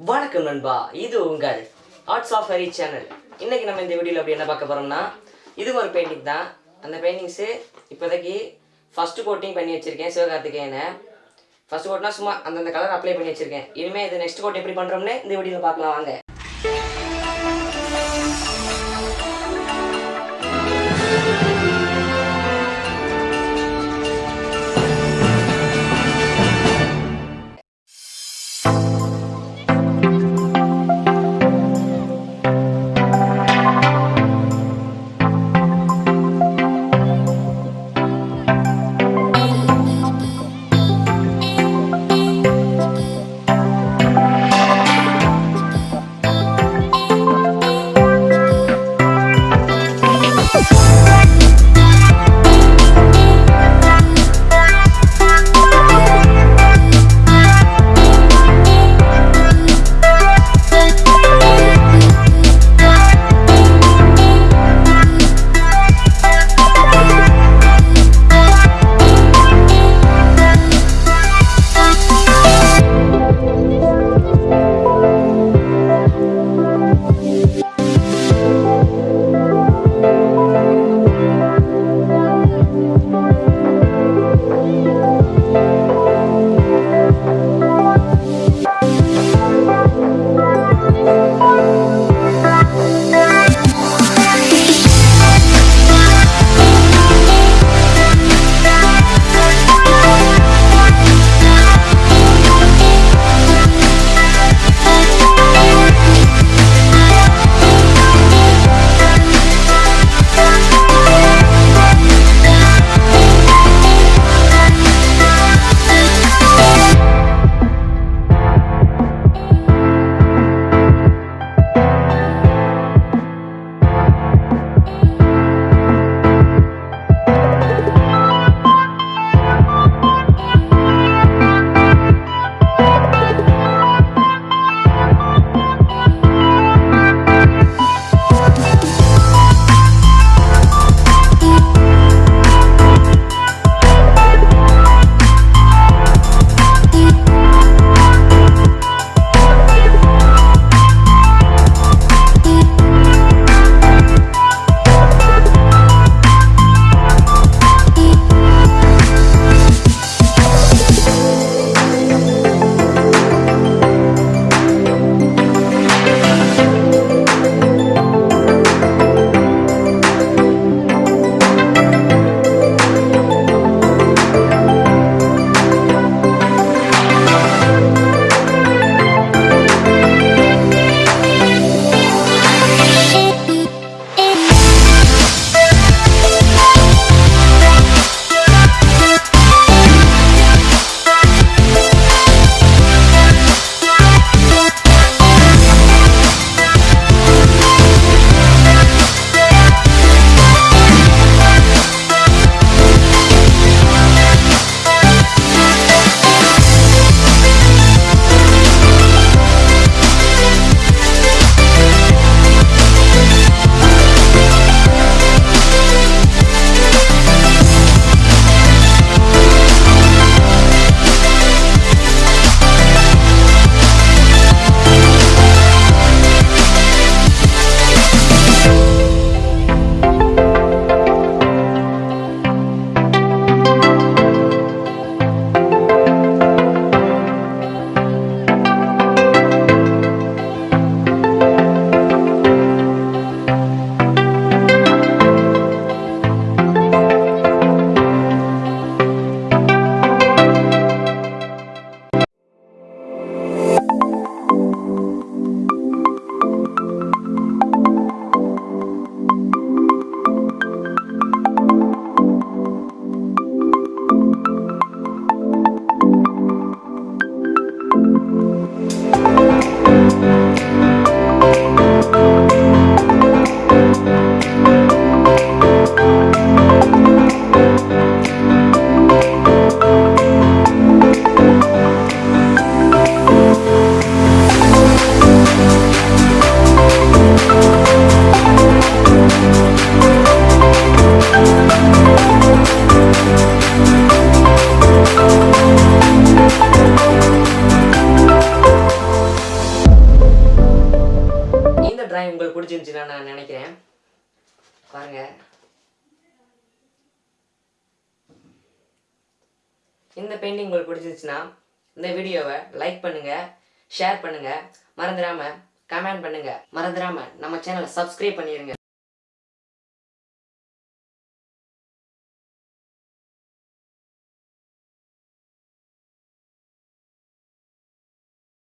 வணக்கம் நண்பா இது உங்கள் ஆர்ட்ஸ் ஆஃப் ஹரி சேனல் இன்னைக்கு நம்ம இந்த வீடியோவில் அப்படி என்ன பார்க்க போகிறோம்னா இது ஒரு பெயிண்டிங் தான். அந்த பெயிண்டிங்ஸு இப்போதைக்கு ஃபஸ்ட்டு கோட்டிங் பண்ணி வச்சுருக்கேன் சிவகார்த்திகேயனை. ஃபஸ்ட் கோட்னா சும்மா அந்தந்த கலர் அப்ளை பண்ணி வச்சுருக்கேன். இனிமேல் இது நெக்ஸ்ட் கோட் எப்படி பண்ணுறோம்னு இந்த வீடியோவில் பார்க்கலாம் வாங்க. பிடிச்சிருந்துச்சுன்னு நான் நினைக்கிறேன். பாருங்க. இந்த பெயிண்டிங் உங்களுக்கு பிடிச்சிருந்துச்சுன்னா இந்த வீடியோவை லைக் பண்ணுங்க ஷேர் பண்ணுங்க. மறந்துடாம கமெண்ட் பண்ணுங்க. மறந்துடாம நம்ம சேனலை சப்ஸ்கிரைப் பண்ணிடுங்க